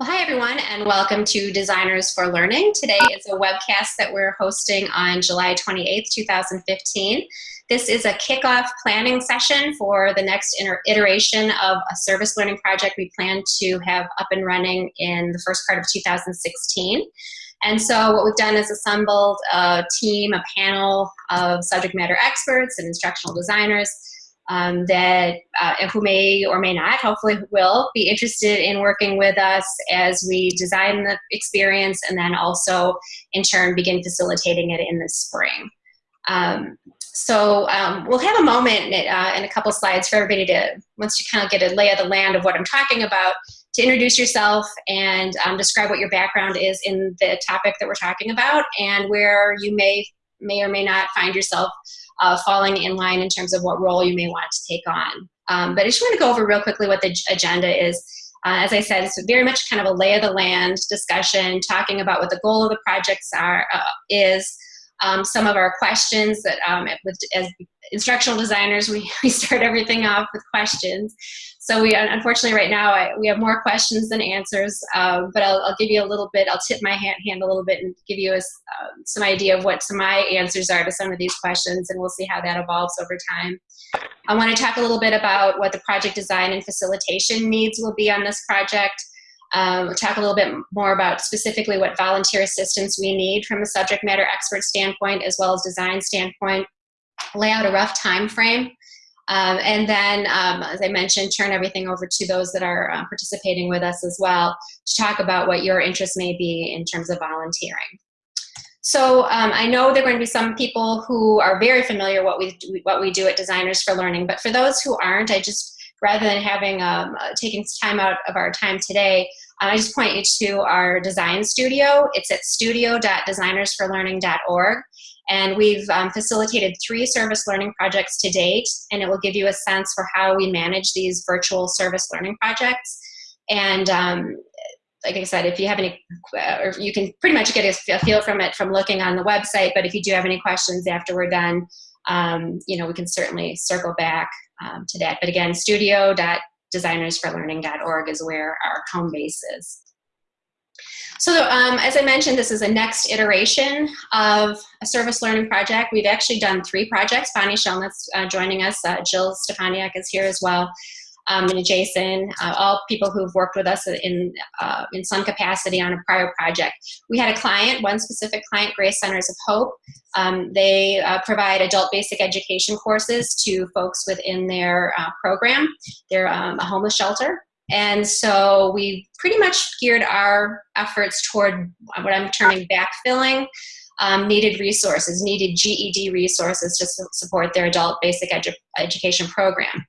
Well, hi everyone and welcome to Designers for Learning. Today is a webcast that we're hosting on July 28th, 2015. This is a kickoff planning session for the next iteration of a service learning project we plan to have up and running in the first part of 2016. And so what we've done is assembled a team, a panel of subject matter experts and instructional designers um, that uh, who may or may not, hopefully will, be interested in working with us as we design the experience and then also in turn begin facilitating it in the spring. Um, so um, we'll have a moment uh, in a couple slides for everybody to, once you kind of get a lay of the land of what I'm talking about, to introduce yourself and um, describe what your background is in the topic that we're talking about and where you may may or may not find yourself uh, falling in line in terms of what role you may want to take on. Um, but I just want to go over real quickly what the agenda is. Uh, as I said, it's very much kind of a lay of the land discussion, talking about what the goal of the projects are uh, is, um, some of our questions that um, with, as instructional designers, we, we start everything off with questions. So we, unfortunately right now, I, we have more questions than answers, um, but I'll, I'll, give you a little bit, I'll tip my hand, hand a little bit and give you a, uh, some idea of what some my answers are to some of these questions and we'll see how that evolves over time. I want to talk a little bit about what the project design and facilitation needs will be on this project. Um, we'll talk a little bit more about specifically what volunteer assistance we need from a subject matter expert standpoint as well as design standpoint, lay out a rough time frame um, and then, um, as I mentioned, turn everything over to those that are uh, participating with us as well to talk about what your interest may be in terms of volunteering. So um, I know there are going to be some people who are very familiar what we do, what we do at Designers for Learning, but for those who aren't, I just rather than having um, uh, taking time out of our time today, I just point you to our design studio. It's at studio.designersforlearning.org. And we've um, facilitated three service learning projects to date, and it will give you a sense for how we manage these virtual service learning projects. And um, like I said, if you have any, or you can pretty much get a, feel from it from looking on the website, but if you do have any questions after we're done, um, you know, we can certainly circle back um, to that. But again, studio.designersforlearning.org is where our home base is. So um, as I mentioned, this is a next iteration of a service learning project. We've actually done three projects. Bonnie Shelnitz uh, joining us. Uh, Jill Stefaniak is here as well. Um, and Jason, uh, all people who've worked with us in, uh, in some capacity on a prior project. We had a client, one specific client, Grace Centers of Hope. Um, they uh, provide adult basic education courses to folks within their uh, program. They're um, a homeless shelter and so we pretty much geared our efforts toward what I'm terming backfilling um, needed resources, needed GED resources to su support their adult basic edu education program.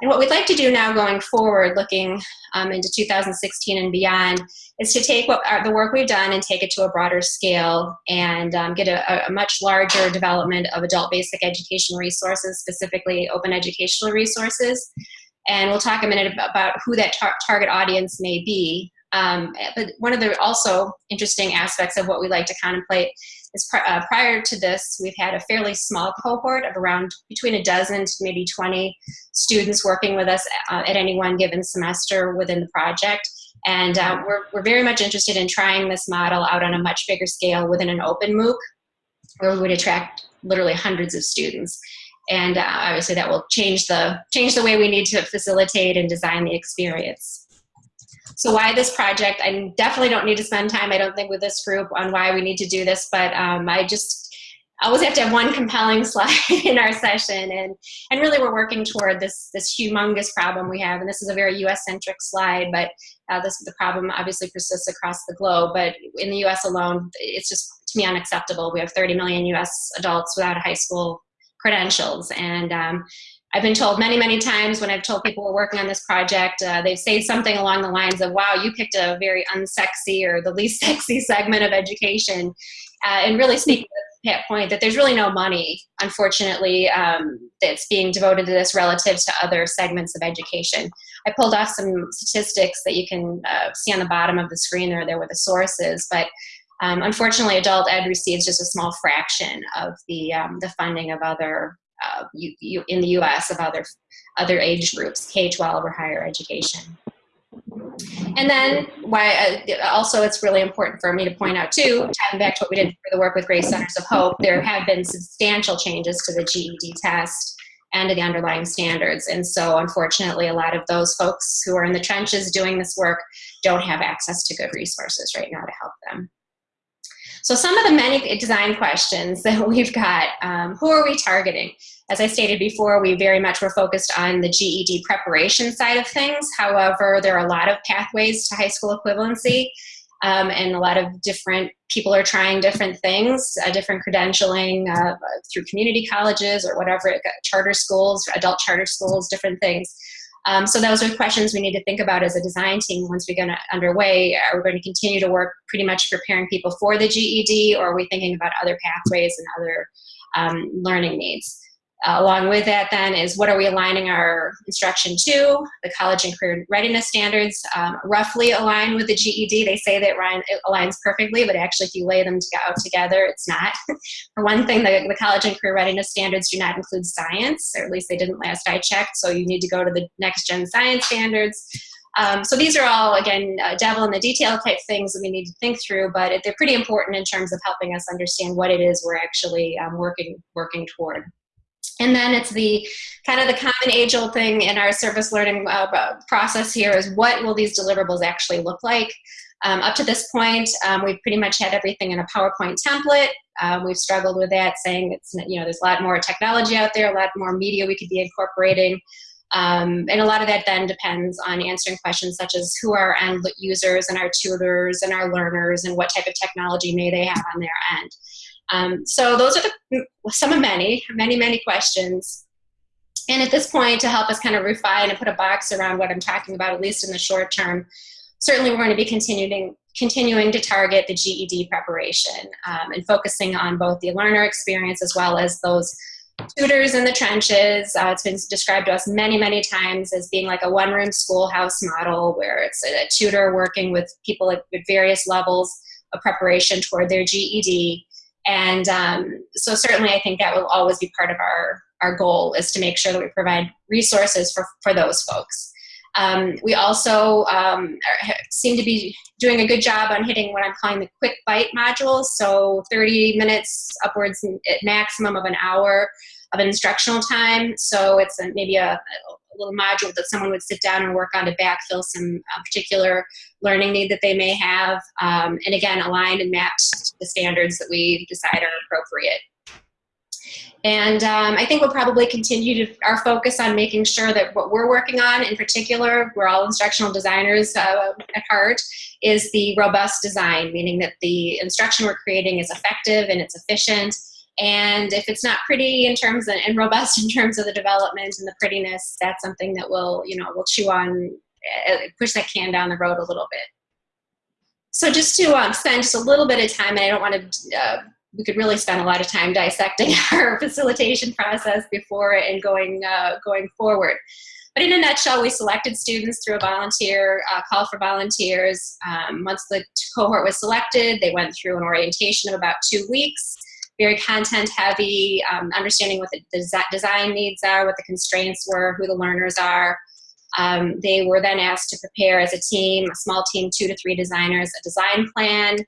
And what we'd like to do now going forward, looking um, into 2016 and beyond, is to take what our, the work we've done and take it to a broader scale and um, get a, a, much larger development of adult basic education resources, specifically open educational resources, and we'll talk a minute about who that tar target audience may be. Um, but one of the also interesting aspects of what we like to contemplate is pr uh, prior to this, we've had a fairly small cohort of around between a dozen to maybe 20 students working with us uh, at any one given semester within the project. And uh, we're, we're very much interested in trying this model out on a much bigger scale within an open MOOC where we would attract literally hundreds of students and uh, obviously that will change the change the way we need to facilitate and design the experience. So why this project? I definitely don't need to spend time, I don't think, with this group on why we need to do this, but um, I just always have to have one compelling slide in our session, and and really we're working toward this this humongous problem we have, and this is a very U.S.-centric slide, but uh, this the problem obviously persists across the globe, but in the U.S. alone, it's just to me unacceptable. We have 30 million U.S. adults without a high school credentials. And um, I've been told many, many times when I've told people we're working on this project, uh, they say something along the lines of, wow, you picked a very unsexy or the least sexy segment of education. Uh, and really speaking to point that there's really no money, unfortunately, um, that's being devoted to this relative to other segments of education. I pulled off some statistics that you can uh, see on the bottom of the screen there, there were the sources, but um, unfortunately, adult ed receives just a small fraction of the, um, the funding of other, uh, you, you, in the US, of other, other age groups, K-12 or higher education. And then why uh, also it's really important for me to point out too, tying back to what we did for the work with Grace Centers of Hope, there have been substantial changes to the GED test and to the underlying standards. And so unfortunately, a lot of those folks who are in the trenches doing this work don't have access to good resources right now to help them. So some of the many design questions that we've got, um, who are we targeting? As I stated before, we very much were focused on the GED preparation side of things. However, there are a lot of pathways to high school equivalency um, and a lot of different people are trying different things, uh, different credentialing uh, through community colleges or whatever, charter schools, adult charter schools, different things. Um, so those are questions we need to think about as a design team once we get underway. Are we going to continue to work pretty much preparing people for the GED or are we thinking about other pathways and other um, learning needs? Uh, along with that then is what are we aligning our instruction to? The college and career readiness standards um, roughly align with the GED. They say that it aligns perfectly, but actually if you lay them together, it's not. For one thing, the, the college and career readiness standards do not include science, or at least they didn't last I checked, so you need to go to the next gen science standards. Um, so these are all, again, uh, devil in the detail type things that we need to think through, but they're pretty important in terms of helping us understand what it is we're actually um, working, working toward. And then it's the kind of the common age old thing in our service learning uh, process here is what will these deliverables actually look like? Um, up to this point, um, we've pretty much had everything in a PowerPoint template. Um, we've struggled with that, saying it's you know there's a lot more technology out there, a lot more media we could be incorporating, um, and a lot of that then depends on answering questions such as who are our end users and our tutors and our learners, and what type of technology may they have on their end. Um, so those are the, some of many, many, many questions. And at this point, to help us kind of refine and put a box around what I'm talking about, at least in the short term, certainly we're going to be continuing continuing to target the GED preparation um, and focusing on both the learner experience as well as those tutors in the trenches. Uh, it's been described to us many, many times as being like a one-room schoolhouse model where it's a, tutor working with people at, at various levels of preparation toward their GED and um, so certainly I think that will always be part of our, our goal is to make sure that we provide resources for, for those folks. Um, we also um, seem to be doing a good job on hitting what I'm calling the quick bite modules. So 30 minutes upwards at maximum of an hour of instructional time. So it's a, maybe a, little module that someone would sit down and work on to backfill some uh, particular learning need that they may have. Um, and again, aligned and matched the standards that we decide are appropriate. And um, I think we'll probably continue to our focus on making sure that what we're working on in particular, we're all instructional designers uh, at heart, is the robust design, meaning that the instruction we're creating is effective and it's efficient and if it's not pretty in terms of, and robust in terms of the development and the prettiness, that's something that we'll, you know, we'll chew on, uh, push that can down the road a little bit. So just to um, spend just a little bit of time, and I don't want to, uh, we could really spend a lot of time dissecting our facilitation process before and going, uh, going forward. But in a nutshell, we selected students through a volunteer uh, call for volunteers. Um, once the cohort was selected, they went through an orientation of about two weeks very content heavy, um, understanding what the des design needs are, what the constraints were, who the learners are. Um, they were then asked to prepare as a team, a small team, two to three designers, a design plan.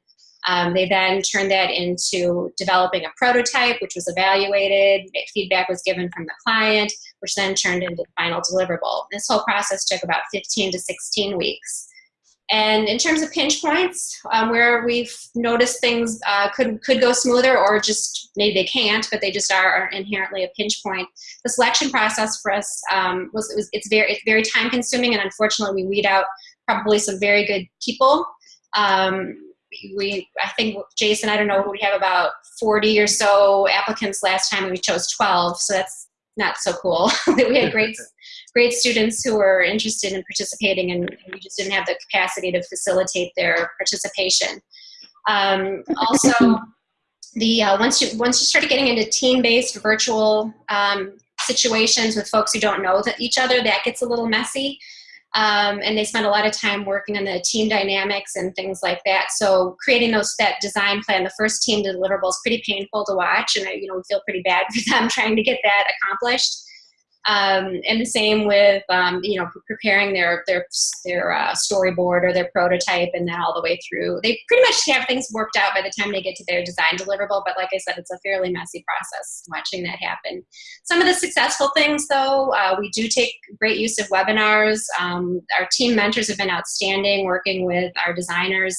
Um, they then turned that into developing a prototype, which was evaluated. Feedback was given from the client, which then turned into the final deliverable. This whole process took about 15 to 16 weeks. And in terms of pinch points, um, where we've noticed things uh, could, could go smoother or just maybe they can't, but they just are inherently a pinch point. The selection process for us um, was, it was it's very it's very time consuming, and unfortunately, we weed out probably some very good people. Um, we I think Jason, I don't know, we have about 40 or so applicants last time, and we chose 12, so that's not so cool. That we had great great students who were interested in participating and we just didn't have the capacity to facilitate their participation. Um, also, the uh, once you once you started getting into team-based virtual um, situations with folks who don't know that each other, that gets a little messy. Um, and they spend a lot of time working on the team dynamics and things like that. So creating those that design plan, the first team deliverable is pretty painful to watch, and I, you know we feel pretty bad for them trying to get that accomplished. Um, and the same with, um, you know, preparing their, their, their uh, storyboard or their prototype and then all the way through. They pretty much have things worked out by the time they get to their design deliverable, but like I said, it's a fairly messy process watching that happen. Some of the successful things though, uh, we do take great use of webinars. Um, our team mentors have been outstanding working with our designers.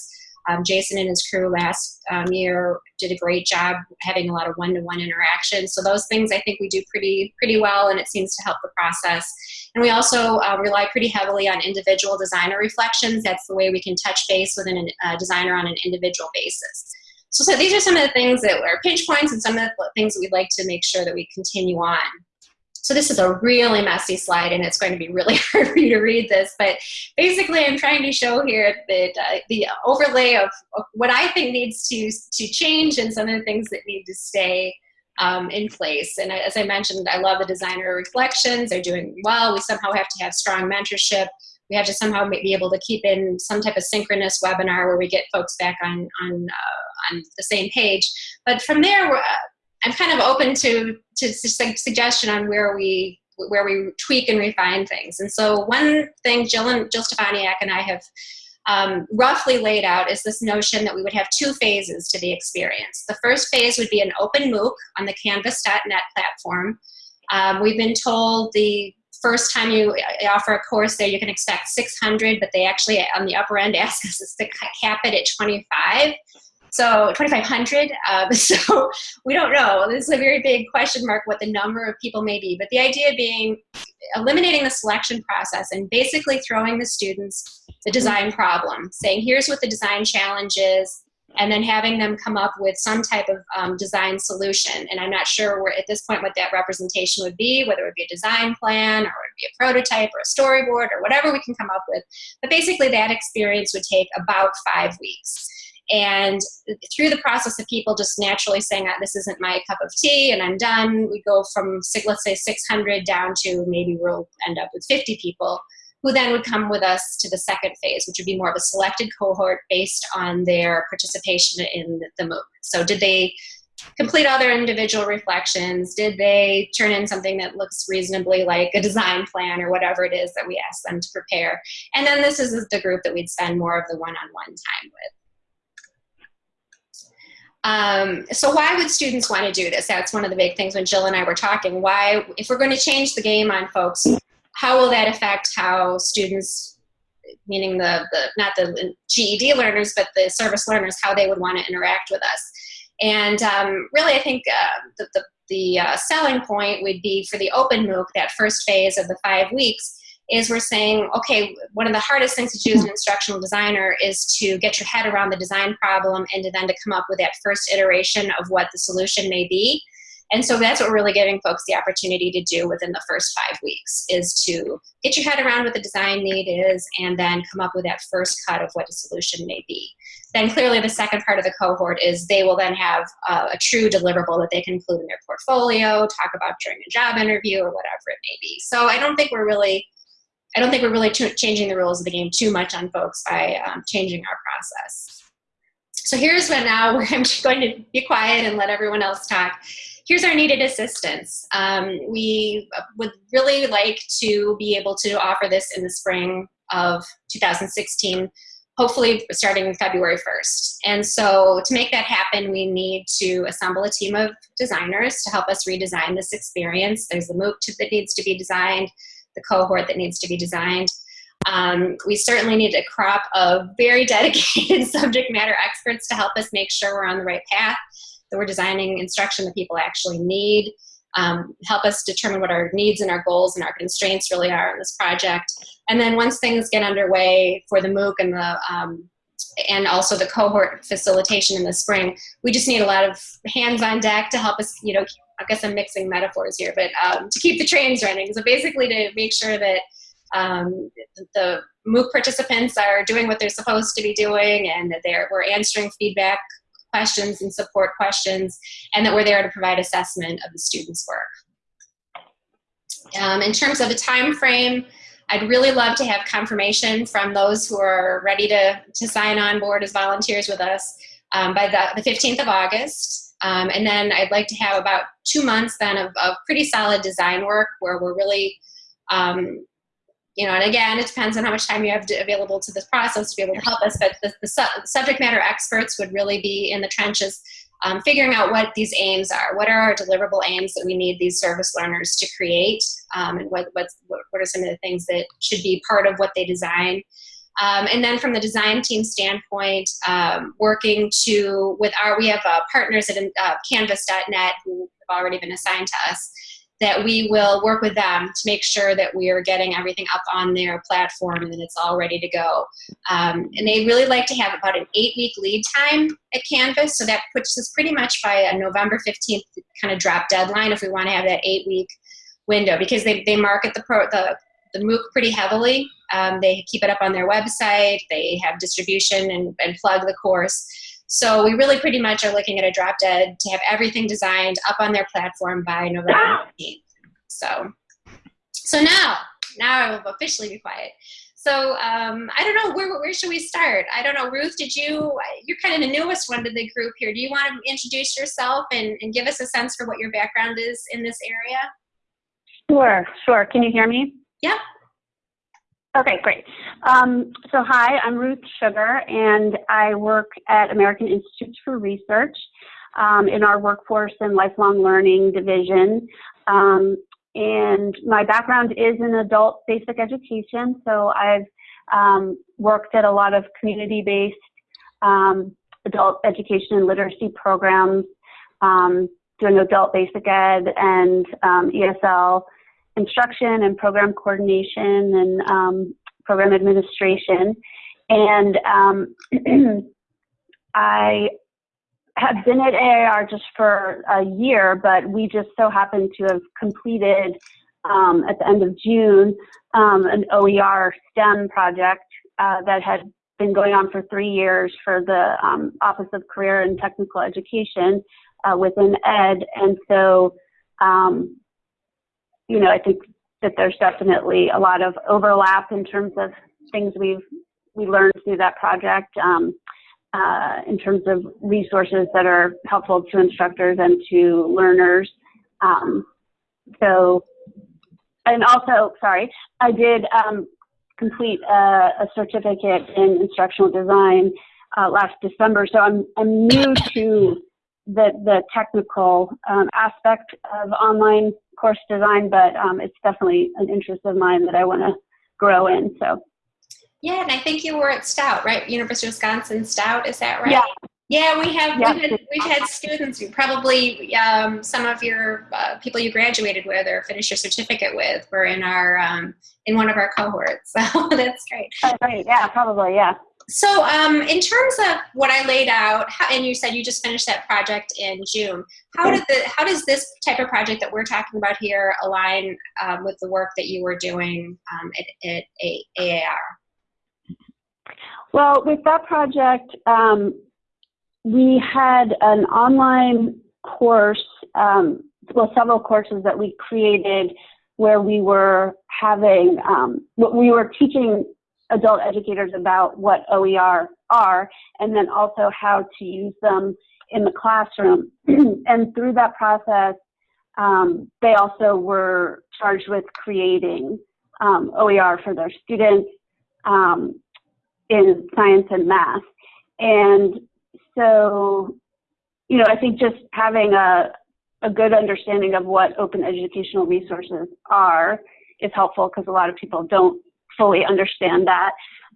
Um, Jason and his crew last um, year did a great job having a lot of one-to-one -one interaction. So those things I think we do pretty pretty well, and it seems to help the process. And we also uh, rely pretty heavily on individual designer reflections. That's the way we can touch base with a uh, designer on an individual basis. So, so these are some of the things that are pinch points and some of the things that we'd like to make sure that we continue on. So this is a really messy slide and it's going to be really hard for you to read this, but basically I'm trying to show here that uh, the overlay of, what I think needs to, to change and some of the things that need to stay um, in place. And as I mentioned, I love the designer reflections. They're doing well. We somehow have to have strong mentorship. We have to somehow be able to keep in some type of synchronous webinar where we get folks back on, on, uh, on the same page. But from there, I'm kind of open to, to suggestion on where we where we tweak and refine things. And so one thing Jill, and, Jill Stefaniak and I have um, roughly laid out is this notion that we would have two phases to the experience. The first phase would be an open MOOC on the canvas.net platform. Um, we've been told the first time you offer a course there, you can expect 600, but they actually on the upper end ask us to cap it at 25. So 2,500. Um, so we don't know. This is a very big question mark what the number of people may be. But the idea being eliminating the selection process and basically throwing the students the design problem, saying here's what the design challenge is, and then having them come up with some type of um, design solution. And I'm not sure where, at this point what that representation would be, whether it would be a design plan or it would be a prototype or a storyboard or whatever we can come up with. But basically that experience would take about five weeks. And through the process of people just naturally saying, ah, this isn't my cup of tea and I'm done, we go from, let's say, 600 down to maybe we'll end up with 50 people who then would come with us to the second phase, which would be more of a selected cohort based on their participation in the MOOC. So did they complete all their individual reflections? Did they turn in something that looks reasonably like a design plan or whatever it is that we asked them to prepare? And then this is the group that we'd spend more of the one-on-one -on -one time with. Um, so why would students want to do this? That's one of the big things when Jill and I were talking. Why, if we're going to change the game on folks, how will that affect how students, meaning the, the not the GED learners, but the service learners, how they would want to interact with us? And um, really, I think uh, the, the, the uh, selling point would be for the open MOOC, that first phase of the five weeks, is we're saying, okay, one of the hardest things to do as an instructional designer is to get your head around the design problem and to then to come up with that first iteration of what the solution may be. And so that's what we're really giving folks the opportunity to do within the first five weeks is to get your head around what the design need is and then come up with that first cut of what a solution may be. Then clearly the second part of the cohort is they will then have a, a true deliverable that they can include in their portfolio, talk about during a job interview or whatever it may be. So I don't think we're really I don't think we're really changing the rules of the game too much on folks by um, changing our process. So here's when now where I'm going to be quiet and let everyone else talk. Here's our needed assistance. Um, we would really like to be able to offer this in the spring of 2016, hopefully starting February 1st. And so to make that happen, we need to assemble a team of designers to help us redesign this experience. There's a MOOC that needs to be designed the cohort that needs to be designed. Um, we certainly need a crop of very dedicated subject matter experts to help us make sure we're on the right path, that we're designing instruction that people actually need, um, help us determine what our needs and our goals and our constraints really are in this project. And then once things get underway for the MOOC and the um, and also the cohort facilitation in the spring, we just need a lot of hands on deck to help us, you know, I guess I'm mixing metaphors here, but um, to keep the trains running. So basically to make sure that um, the MOOC participants are doing what they're supposed to be doing and that they're, we're answering feedback questions and support questions and that we're there to provide assessment of the students' work. Um, in terms of a time frame, I'd really love to have confirmation from those who are ready to, to sign on board as volunteers with us um, by the, the 15th of August. Um, and then I'd like to have about two months then of, of pretty solid design work where we're really, um, you know, and again, it depends on how much time you have to, available to this process to be able to help us, but the, the su subject matter experts would really be in the trenches um, figuring out what these aims are. What are our deliverable aims that we need these service learners to create? Um, and what, what, what are some of the things that should be part of what they design? Um, and then from the design team standpoint, um, working to, with our, we have uh, partners at uh, canvas.net who have already been assigned to us, that we will work with them to make sure that we are getting everything up on their platform and that it's all ready to go. Um, and they really like to have about an eight week lead time at Canvas, so that puts us pretty much by a November 15th kind of drop deadline if we want to have that eight week window because they, they market the, pro, the, the MOOC pretty heavily. Um, they keep it up on their website, they have distribution and, and plug the course. So we really pretty much are looking at a drop dead to have everything designed up on their platform by November 15th. So, so now, now I will officially be quiet. So um, I don't know, where, where should we start? I don't know, Ruth, did you, you're kind of the newest one to the group here. Do you want to introduce yourself and, and give us a sense for what your background is in this area? Sure, sure. Can you hear me? Yeah. Okay, great. Um, so hi, I'm Ruth Sugar, and I work at American Institutes for Research um, in our Workforce and Lifelong Learning division. Um, and my background is in adult basic education, so I've um, worked at a lot of community-based um, adult education and literacy programs, um, doing adult basic ed and ESL instruction and program coordination and um, program administration. And um, I have been at AIR just for a year, but we just so happened to have completed um, at the end of June um, an OER STEM project uh, that had been going on for three years for the um, Office of Career and Technical Education uh, within ED. And so um, you know, I think that there's definitely a lot of overlap in terms of things we've we learned through that project um, uh, in terms of resources that are helpful to instructors and to learners. Um, so, and also, sorry, I did um, complete a, a, certificate in instructional design uh, last December. So I'm I'm new to the the technical um, aspect of online course design, but um, it's definitely an interest of mine that I want to grow in. So. Yeah, and I think you were at Stout, right? University of Wisconsin Stout, is that right? Yeah. Yeah, we have we've, had, we've had students, probably um, some of your uh, people you graduated with or finished your certificate with were in our um, in one of our cohorts. So that's great. Oh, right. Yeah, probably. Yeah. So um, in terms of what I laid out, how, and you said you just finished that project in June, how did the how does this type of project that we're talking about here align um, with the work that you were doing um, at, at AIR? Well, with that project, um, we had an online course, um, well, several courses that we created where we were having, um, we were teaching adult educators about what OER are and then also how to use them in the classroom. and through that process, um, they also were charged with creating um, OER for their students um, in science and math. And so, you know, I think just having a, a good understanding of what open educational resources are is helpful because a lot of people don't fully understand that.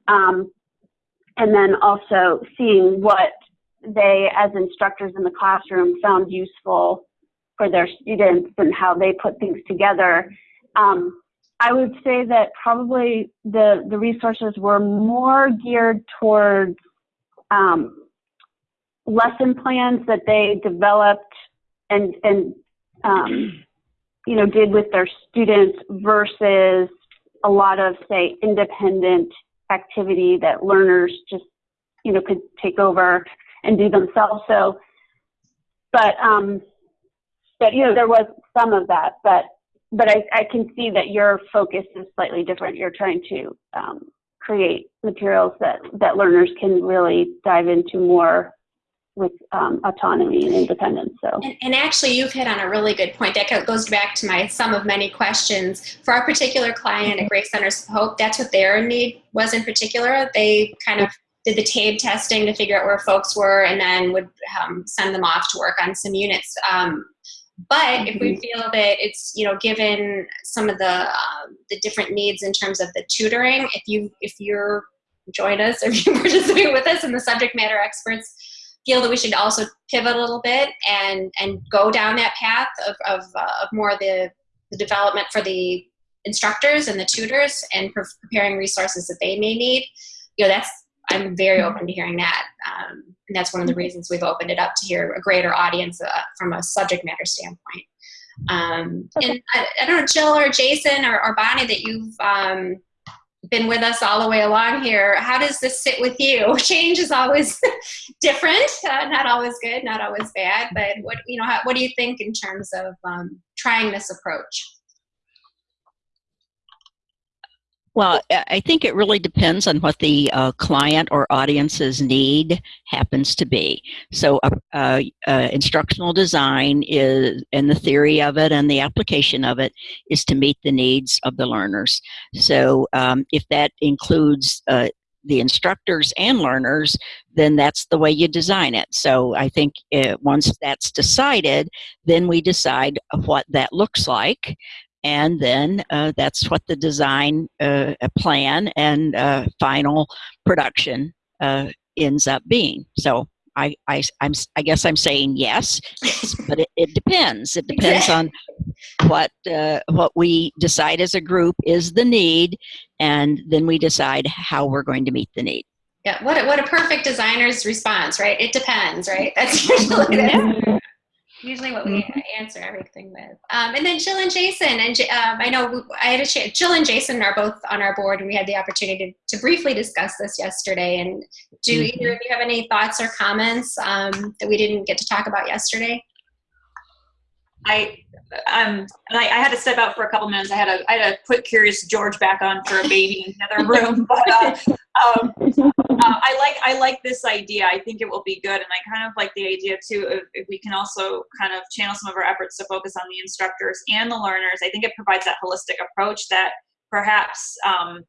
Um, and then also seeing what they, as instructors in the classroom, found useful for their students and how they put things together. Um, I would say that probably the, the resources were more geared towards um, lesson plans that they developed and, and um, you know, did with their students versus a lot of, say, independent activity that learners just, you know, could take over and do themselves. So, but, um, but, you know, there was some of that, but, but I, I can see that your focus is slightly different. You're trying to um, create materials that, that learners can really dive into more with um, autonomy and independence. So, and, and, actually, you've hit on a really good point. That goes back to my sum of many questions for our particular client at Grace Centers of Hope. That's what their need was in particular. They kind of did the TABE testing to figure out where folks were, and then would um, send them off to work on some units. Um, but if we mm-hmm. feel that it's you know given some of the um, the different needs in terms of the tutoring, if you if you're join us or if you participate with us and the subject matter experts feel that we should also pivot a little bit and and go down that path of, of, uh, of more the, the development for the instructors and the tutors and pre preparing resources that they may need. You know that's i'm very mm-hmm. open to hearing that um, and that's one of the reasons we've opened it up to hear a greater audience uh, from a subject matter standpoint. Um, and I, I, don't know jill or jason or, or bonnie that you've um, been with us all the way along here. How does this sit with you? Change is always different, uh, not always good, not always bad. But what you know, how, what do you think in terms of um, trying this approach? Well, I think it really depends on what the uh, client or audience's need happens to be. So, uh, uh, uh, instructional design is, and the theory of it and the application of it is to meet the needs of the learners. So, um, if that includes uh, the instructors and learners, then that's the way you design it. So I think uh, once that's decided, then we decide what that looks like and then uh, that's what the design uh, plan and uh, final production uh, ends up being. So I, I, I'm, I guess I'm saying yes, but it, it depends. It depends on what uh, what we decide as a group is the need, and then we decide how we're going to meet the need. Yeah, what a, what a perfect designer's response, right? It depends, right? That's usually the, usually what we answer everything with. Um, and then Jill and Jason, and um, I know I had a chance, Jill and Jason are both on our board, and we had the opportunity to, to briefly discuss this yesterday. And do mm -hmm. either of you have any thoughts or comments um, that we didn't get to talk about yesterday? I um I, I, had to step out for a couple minutes. I had to I had to put Curious George back on for a baby in another room, but uh, um, uh, I like I like this idea. I think it will be good, and I kind of like the idea too. If, if, we can also kind of channel some of our efforts to focus on the instructors and the learners, I think it provides that holistic approach that perhaps um,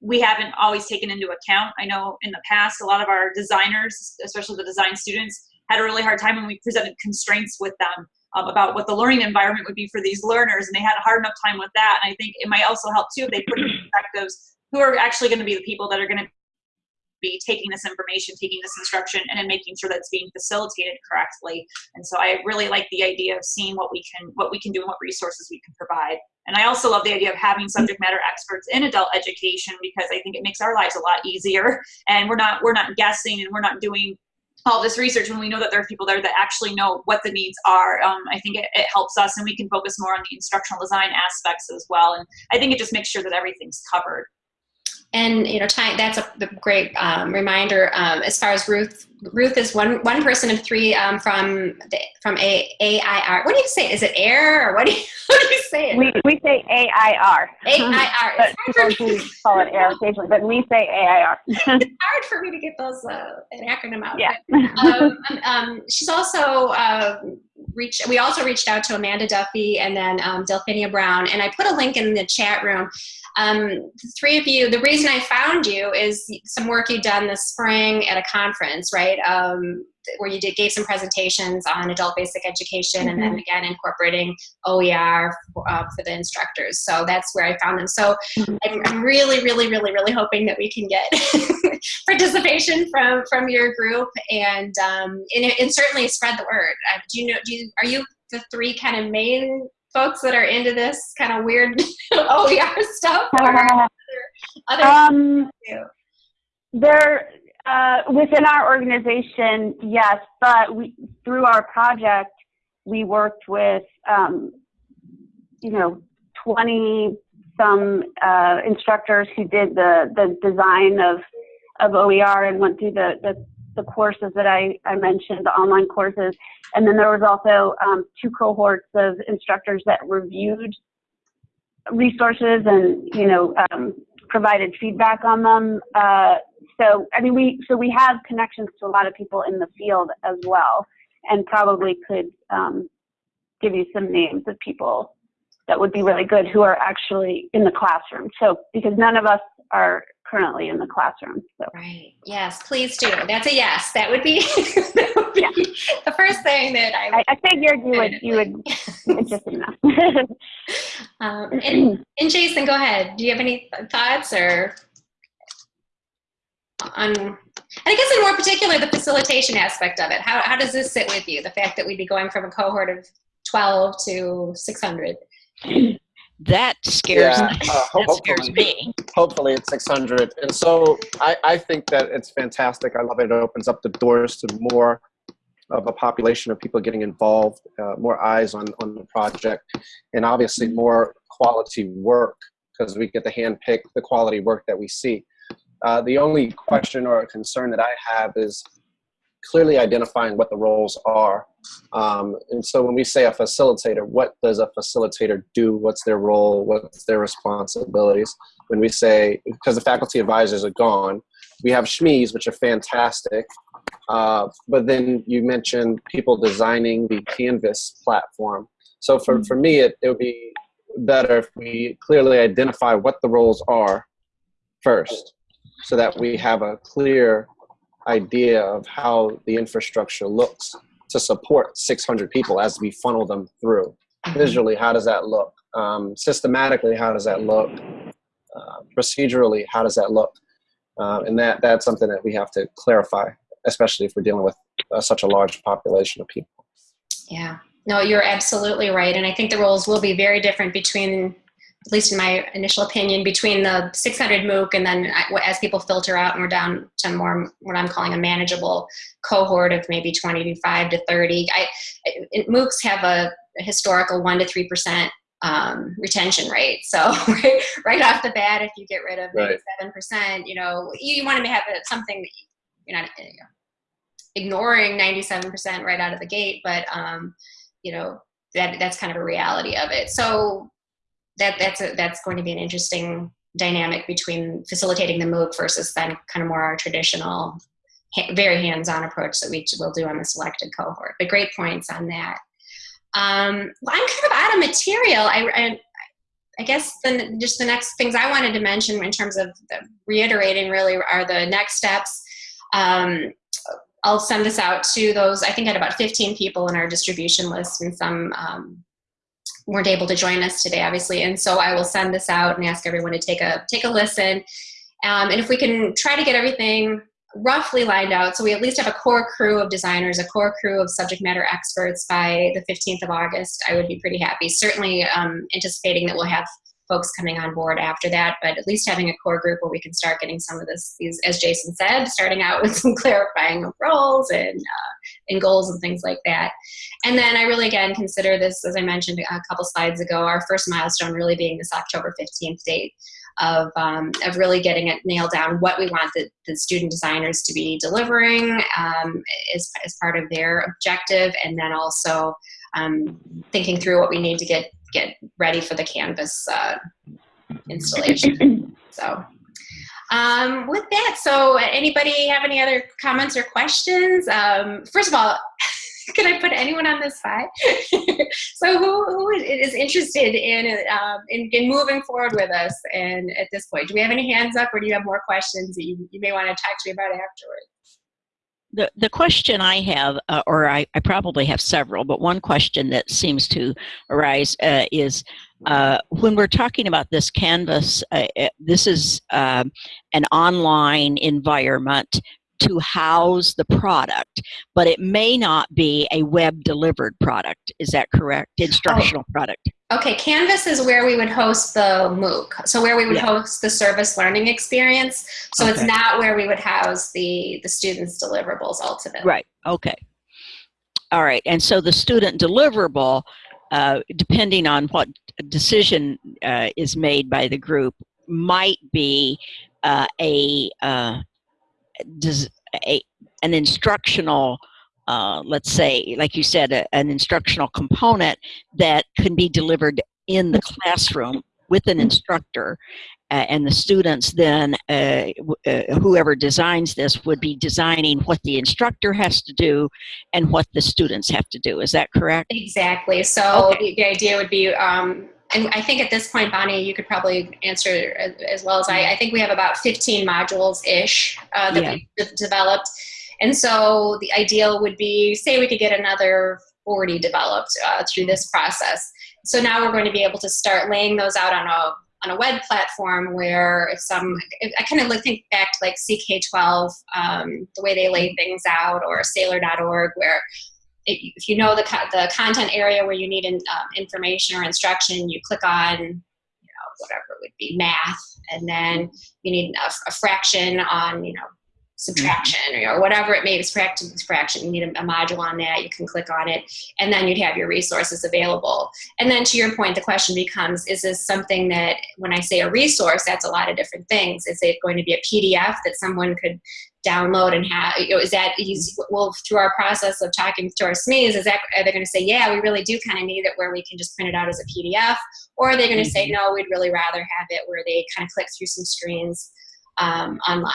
we haven't always taken into account. I know in the past, a lot of our designers, especially the design students, had a really hard time when we presented constraints with them um, about what the learning environment would be for these learners, and they had a hard enough time with that. And I think it might also help too if they put in perspectives who are actually going to be the people that are going to be taking this information, taking this instruction, and then making sure that it's being facilitated correctly. And so I really like the idea of seeing what we can what we can do and what resources we can provide. And I also love the idea of having subject matter experts in adult education because I think it makes our lives a lot easier. And we're not we're not guessing and we're not doing all this research when we know that there are people there that actually know what the needs are. Um, I think it, it helps us and we can focus more on the instructional design aspects as well. And I think it just makes sure that everything's covered. And you know, that's a great um, reminder. Um, as far as Ruth, Ruth is one one person of three um, from the, from A AIR. What do you say? Is it air or what do you, what do you say? It? We we say AIR. AIR. People call it air occasionally, but we say AIR. it's hard for me to get those uh, an acronym out. Yeah. But, um, um, um, she's also uh, We also reached out to Amanda Duffy and then um, Delphinia Brown, and I put a link in the chat room um, three of you, the reason I found you is some work you'd done this spring at a conference, right? Um, where you did gave some presentations on adult basic education mm -hmm. and then mm-hmm. again incorporating OER for, uh, for, the instructors. So that's where I found them. So mm -hmm. I'm, I'm, really, really, really, really hoping that we can get participation from from your group and um, and, and, certainly spread the word. Uh, do you know? Do you are you the three kind of main folks that are into this kind of weird OER stuff? Or other, um, there, uh, within our organization, yes, but we, through our project, we worked with, um, you know, 20 some uh, instructors who did the, the design of, of OER and went through the, the the courses that I, I mentioned, the online courses. And then there was also um, two cohorts of instructors that reviewed resources and, you know, um, provided feedback on them. Uh, So, I mean, we so we have connections to a lot of people in the field as well, and probably could um, give you some names of people that would be really good who are actually in the classroom. So, because none of us are currently in the classroom. So, Right. Yes, please do. That's a yes. That would be, that would be Yeah. the first thing that I I, I figured you would you would interested enough. Um, and, and Jason, go ahead. Do you have any thoughts or on, and I guess in more particular, the facilitation aspect of it? How, how does this sit with you? The fact that we'd be going from a cohort of 12 to 600? That scares Yeah, me. uh, ho- That scares hopefully. me. hopefully it's 600 and so I, I think that it's fantastic i love it it opens up the doors to more of a population of people getting involved uh, more eyes on, on the project and obviously more quality work because we get to handpick the quality work that we see uh, the only question or concern that i have is clearly identifying what the roles are. Um, and so when we say a facilitator what does a facilitator do? What's their role? What's their responsibilities? When we say because the faculty advisors are gone we have SMEs which are fantastic. Uh, but then you mentioned people designing the canvas platform. So for, for me it, it would be better if we clearly identify what the roles are first so that we have a clear idea of how the infrastructure looks to support 600 people as we funnel them through visually how does that look um, systematically how does that look uh, procedurally how does that look uh, and that that's something that we have to clarify especially if we're dealing with uh, such a large population of people Yeah. No, you're absolutely right. And I think the roles will be very different between, at least in my initial opinion, between the 600 MOOC and then I- as people filter out and we're down to more what I'm calling a manageable cohort of maybe 25 to 30. I, MOOCs have a, a historical 1 to 3% um, retention rate. So right, right off the bat, if you get rid of maybe Right. 7%, you know, you, you want to have a- something that you're not you know, ignoring 97% right out of the gate, but um, you know that that's kind of a reality of it. So that that's a, that's going to be an interesting dynamic between facilitating the MOOC versus then kind of more our traditional, very hands-on approach that we will do on the selected cohort. But great points on that. Um, well, I'm kind of out of material. I, I I guess then just the next things I wanted to mention in terms of the reiterating really are the next steps. Um, I'll send this out to those. I think I had about 15 people in our distribution list, and some um, weren't able to join us today, obviously. And so I will send this out and ask everyone to take a take a listen. Um, and if we can try to get everything roughly lined out, so we at least have a core crew of designers, a core crew of subject matter experts by the 15th of August, I would be pretty happy. Certainly um, anticipating that we'll have folks coming on board after that, but at least having a core group where we can start getting some of this, these, as Jason said, starting out with some clarifying of roles and uh, and goals and things like that. And then I really again consider this, as I mentioned a couple slides ago, our first milestone really being this October 15th date of um, of really getting it nailed down what we want the, the student designers to be delivering um, as, as part of their objective, and then also um, thinking through what we need to get get ready for the Canvas uh, installation. So, um, with that, so anybody have any other comments or questions? Um, first of all, can I put anyone on this side? so, who, who is interested in, um, in in moving forward with us? And at this point, do we have any hands up, or do you have more questions that you, you may want to talk to me about afterwards? The, the question I have, uh, or I, I probably have several, but one question that seems to arise uh, is uh, when we're talking about this Canvas, uh, uh, this is um, an online environment to house the product, but it may not be a web delivered product. Is that correct? Instructional product. Okay, Canvas is where we would host the MOOC. So where we would Yeah. host the service learning experience. So it's not where we would house the the students' deliverables ultimately. Right. Okay. All right. And so the student deliverable, uh, depending on what decision uh, is made by the group, might be uh, a, uh, a an instructional. Uh, let's say, like you said, a, an instructional component that can be delivered in the classroom with an instructor, uh, and the students then, uh, w- uh, whoever designs this, would be designing what the instructor has to do and what the students have to do. Is that correct? Exactly. So Okay. the, the idea would be, um, and I think at this point, Bonnie, you could probably answer as, as well as I. I think we have about 15 modules ish uh, that Yeah. we de- developed, and so the ideal would be, say, we could get another 40 developed uh, through this process. So now we're going to be able to start laying those out on a on a web platform where if some I kind of think back to like CK12, um, the way they lay things out, or Saylor.org, where if if you know the, co- the content area where you need in, um, information or instruction, you click on, you know, whatever it would be, math, and then you need a, a fraction on, you know, subtraction or whatever it may be, fraction, fraction. You need a, a module on that. You can click on it, and then you'd have your resources available. And then to your point, the question becomes: Is this something that, when I say a resource, that's a lot of different things. Is it going to be a PDF that someone could download and have you know, is that easy well through our process of talking to our SMEs is that are they going to say yeah we really do kind of need it where we can just print it out as a PDF or are they going to say no we'd really rather have it where they kind of click through some screens um, online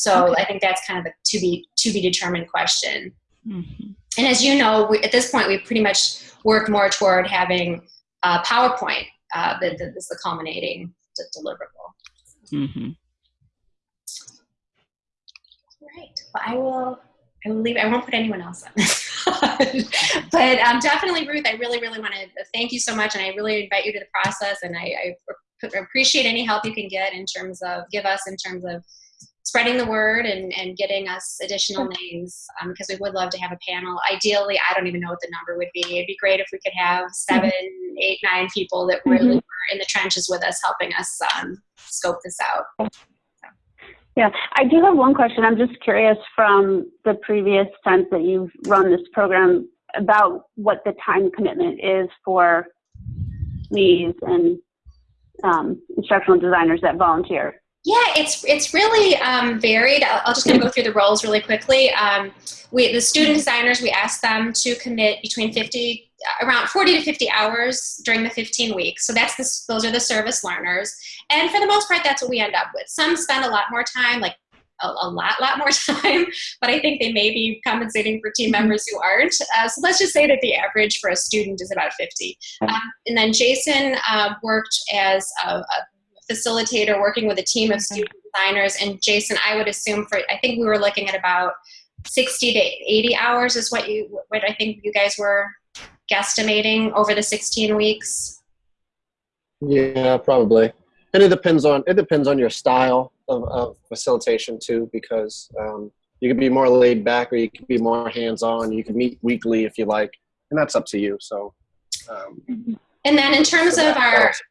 so I think that's kind of a to be to be determined question Mhm. and as you know we, at this point we pretty much work more toward having uh, PowerPoint uh, that, that is the culminating d- deliverable Mhm. Right. Well, I will. I will leave. I won't put anyone else on this. but um, definitely, Ruth. I really, really want to thank you so much, and I really invite you to the process. And I, I appreciate any help you can get in terms of give us in terms of spreading the word and, and getting us additional names um, because we would love to have a panel. Ideally, I don't even know what the number would be. It'd be great if we could have seven, eight, nine people that really were in the trenches with us, helping us um, scope this out. Yeah, I do have one question. I'm just curious from the previous times that you've run this program about what the time commitment is for SMEs and um, instructional designers that volunteer. Yeah, it's it's really um, varied. I'll, I'll just kind of go through the roles really quickly. Um, we the student designers we ask them to commit between 50 around 40 to 50 hours during the 15 weeks. So that's the, those are the service learners, and for the most part, that's what we end up with. Some spend a lot more time, like a, a lot, lot more time, but I think they may be compensating for team members who aren't. Uh, so let's just say that the average for a student is about 50. Um, and then Jason uh, worked as a, a facilitator working with a team of student designers and jason i would assume for i think we were looking at about 60 to 80 hours is what you what i think you guys were guesstimating over the 16 weeks Yeah, probably. And it depends on it depends on your style of, of facilitation too, because um, you can be more laid back or you can be more hands on. You can meet weekly if you like, and that's up to you. So. Um, and then in terms so of our that's-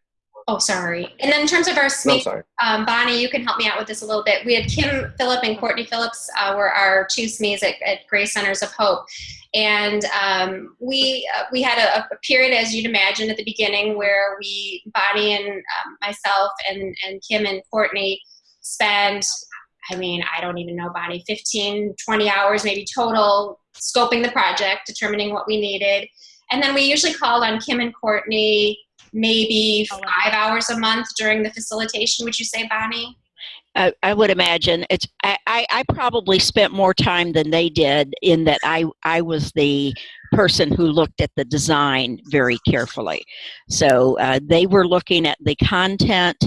oh sorry and then in terms of our no, SME sorry. um, Bonnie, you can help me out with this a little bit. We had Kim Phillip and Courtney Phillips uh, were our two SMEs at, at Grace Centers of Hope, and um, we uh, we had a, a period, as you'd imagine, at the beginning where we Bonnie and um, myself and and Kim and Courtney spent. I mean, I don't even know, Bonnie, 15, 20 hours maybe total scoping the project, determining what we needed. And then we usually called on Kim and Courtney maybe five hours a month during the facilitation. Would you say, Bonnie? I, I would imagine it's. I, I, I probably spent more time than they did in that I I was the person who looked at the design very carefully. So uh, they were looking at the content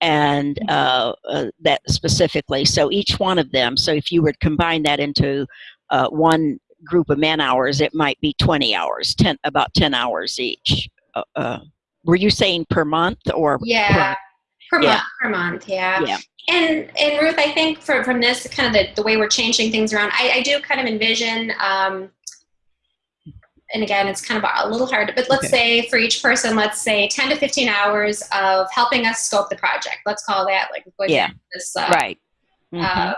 and uh, uh, that specifically. So each one of them. So if you would combine that into uh, one group of man hours, it might be twenty hours, ten about ten hours each. Were you saying per month or Yeah, per, Yeah. month. Per month, yeah. Yeah. And and Ruth, I think for, from this kind of the, the way we're changing things around, I, I do kind of envision. Um, and again, it's kind of a little hard, but let's say for each person, let's say 10 to 15 hours of helping us scope the project. Let's call that like Yeah. this uh, right? Mhm. um,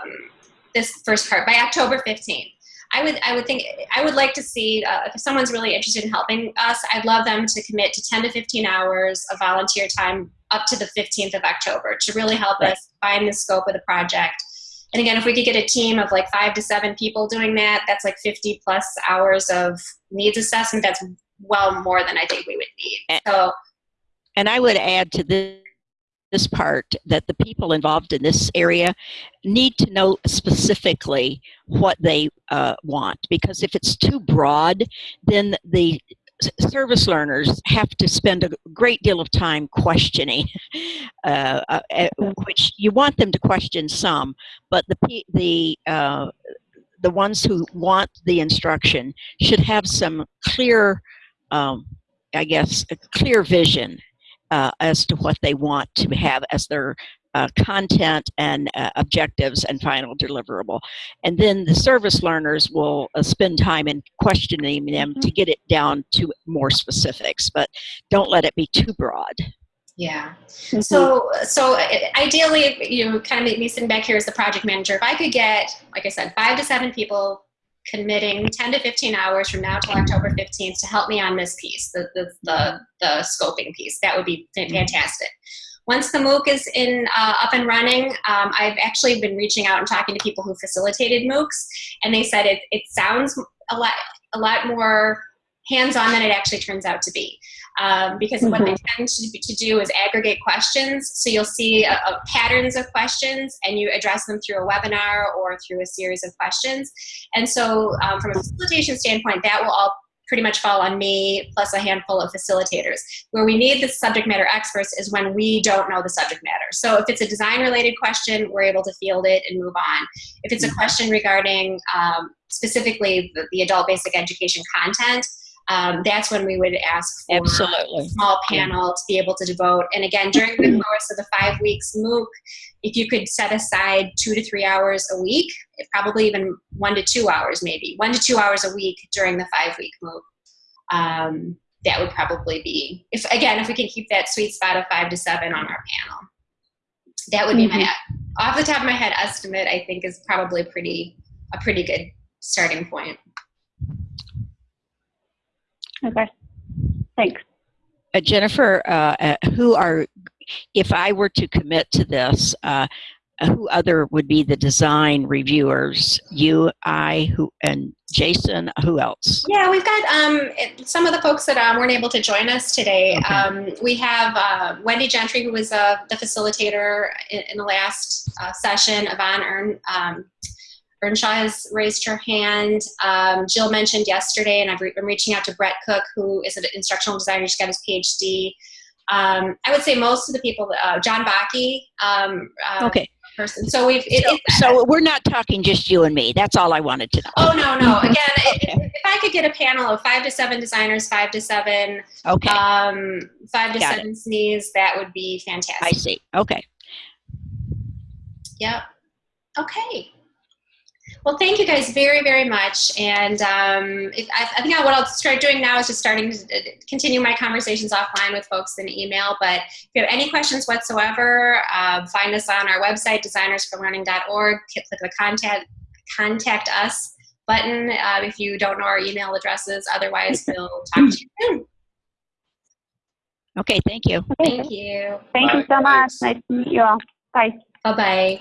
this first part by October 15th. I would, I would think, I would like to see uh, if someone's really interested in helping us. I'd love them to commit to 10 to 15 hours of volunteer time up to the 15th of October to really help Right. us find the scope of the project. And again, if we could get a team of like five to seven people doing that, that's like 50 plus hours of needs assessment. That's well more than I think we would need. So And I would add to this, this part that the people involved in this area need to know specifically what they uh, want. Because if it's too broad then the service learners have to spend a great deal of time questioning uh, uh, uh, which you want them to question some but the the uh, the ones who want the instruction should have some clear um, i guess a clear vision uh, as to what they want to have as their uh, content and uh, objectives and final deliverable. And then the service learners will uh, spend time in questioning them to get it down to more specifics, but don't let it be too broad. Yeah. Mhm. So, so uh, ideally, you know, kind of me sitting back here as the project manager, if I could get, like I said, five to seven people committing 10 to 15 hours from now till October 15th to help me on this piece, the, the, the, the scoping piece, that would be fantastic. Once the MOOC is in uh, up and running, um, I've actually been reaching out and talking to people who facilitated MOOCs, and they said it, it sounds a lot a lot more hands-on than it actually turns out to be um, because what they tend to, to do is aggregate questions. So you'll see uh uh patterns of questions and you address them through a webinar or through a series of questions. And so um, from a facilitation standpoint, that will all pretty much fall on me plus a handful of facilitators. Where we need the subject matter experts is when we don't know the subject matter. So if it's a design related question, we're able to field it and move on. If it's a question regarding um, specifically the, the adult basic education content, um, that's when we would ask for Absolutely. a small panel to be able to devote. And again, during the course of the five weeks MOOC, if you could set aside two to three hours a week, probably even one to two hours, maybe one to two hours a week during the five week MOOC, um, that would probably be, if again, if we can keep that sweet spot of five to seven on our panel, that would be my off the top of my head estimate. I think is probably pretty a pretty good starting point. Okay. Thanks. Uh, Jennifer, uh, uh, who are, if I were to commit to this, uh, uh, who other would be the design reviewers? You, I, who, and Jason. Who else? Yeah, we've got um, some of the folks that um, weren't able to join us today. Okay. Um, we have uh, Wendy Gentry, who was uh, the facilitator in, in the last uh, session. Yvonne Ern, um, Earnshaw has raised her hand. Um, Jill mentioned yesterday, and I've re- been reaching out to Brett Cook, who is an instructional designer. He's got his PhD. Um, I would say most of the people, uh, John Baki, um, uh, Okay, person. So we've. It, so, it's- so we're not talking just you and me. That's all I wanted to know. Oh no no! Again, if, Okay. if I could get a panel of five to seven designers, five to seven, Okay, um, five to Got seven SMEs that would be fantastic. I see. Okay. Yep. Okay. Well, thank you guys very, very much. And um, if, I, I think what I'll start doing now is just starting to uh, continue my conversations offline with folks in email. But if you have any questions whatsoever, uh, find us on our website, designersforlearning.org. Click the contact contact us button uh, if you don't know our email addresses. Otherwise, we'll talk to you soon. Okay, thank you. Thank you. Thank you Bye. so much. Nice to meet you all. Bye. Bye bye.